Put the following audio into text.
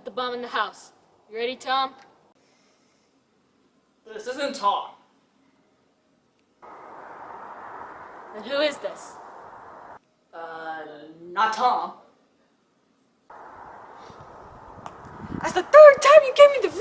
put the bomb in the house. You ready, Tom? This isn't Tom. Then who is this? Uh, not Tom. That's the third time you gave me the!